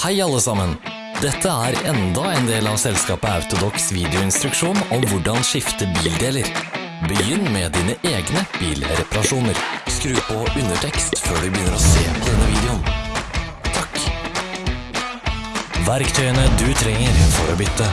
Hei alle sammen! Dette er enda en del av selskapet Autodox videoinstruksjon om hvordan skifte bildeler. Begynn med dine egne bilreparasjoner. Skru på undertekst før du begynner å se på denne videoen. Takk. Verktøyene du trenger for å bytte.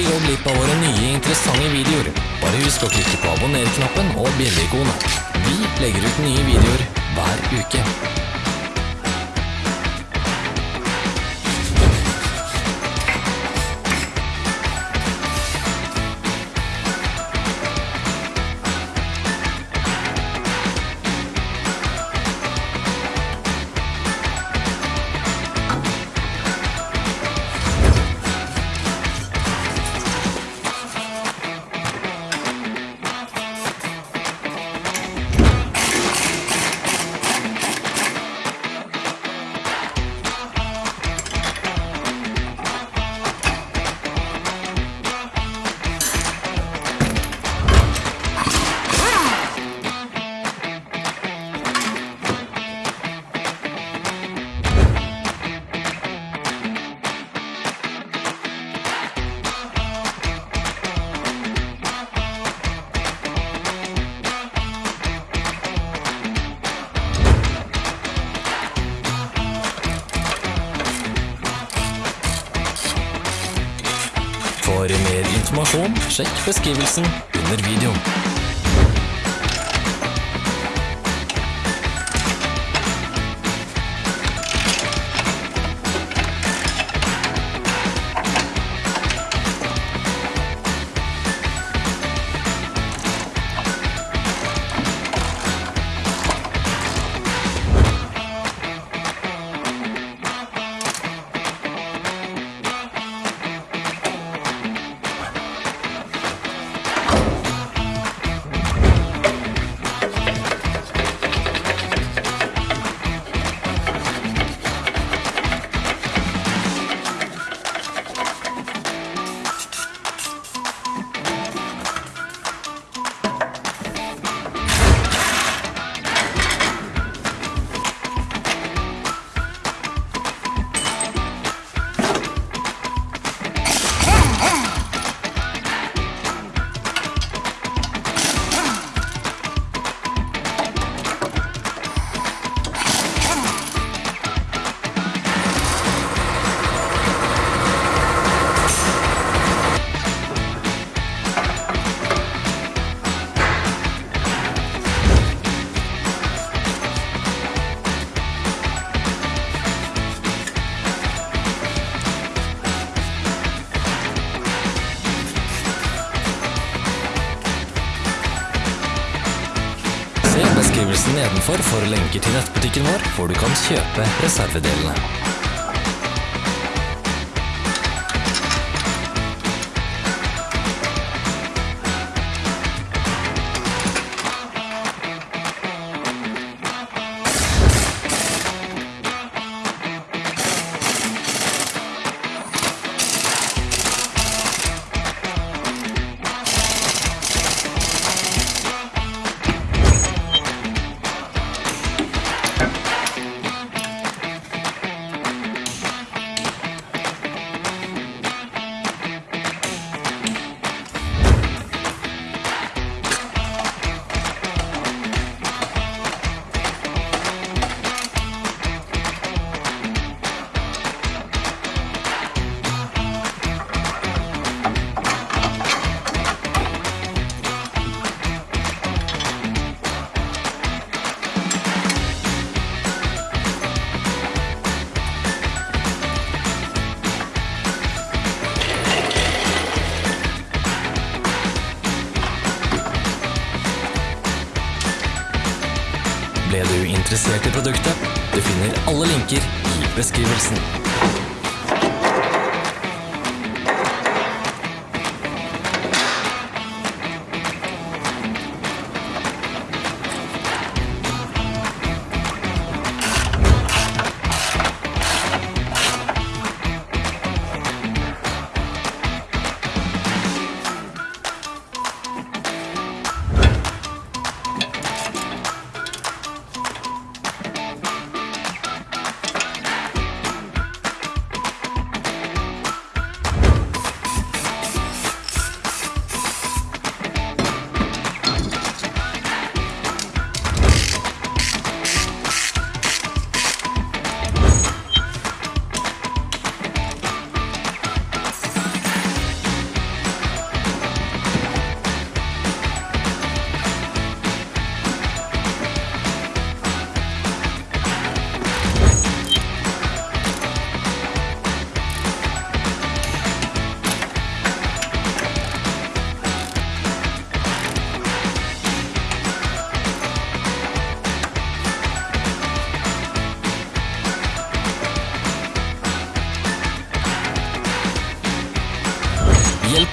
Ikke gå glipp av våre nye interessante videoer. Bare husk å klikke på abonner-knappen og bjelleikonet. Vi legger ut nye videoer hver uke. Informasjon, sjekk beskrivelsen under videoen. Beskrivelsen nedenfor for lenker til nettbutikken vår, hvor du kan kjøpe reservedelene. Interessert i produktet? Du finner alle linker i beskrivelsen.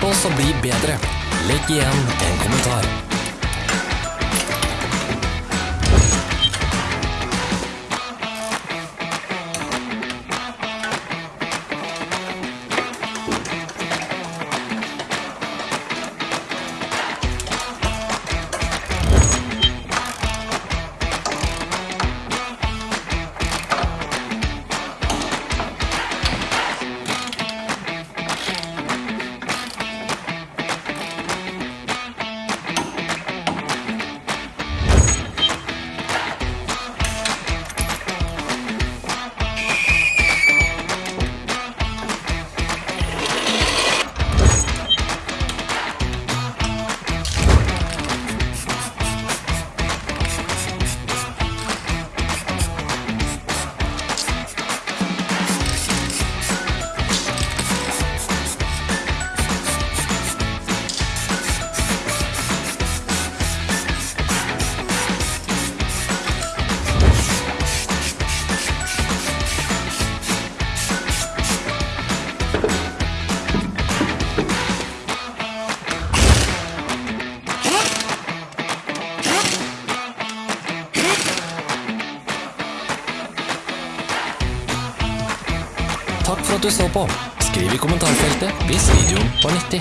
Oss å bli bedre. Legg igjen en kommentar. Du så på. Skriv i kommentarfeltet hvis videoen var nyttig.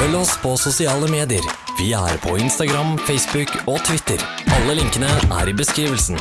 Følg oss på sosiale medier. Vi er på Instagram, Facebook og Twitter. Alle linkene er i beskrivelsen.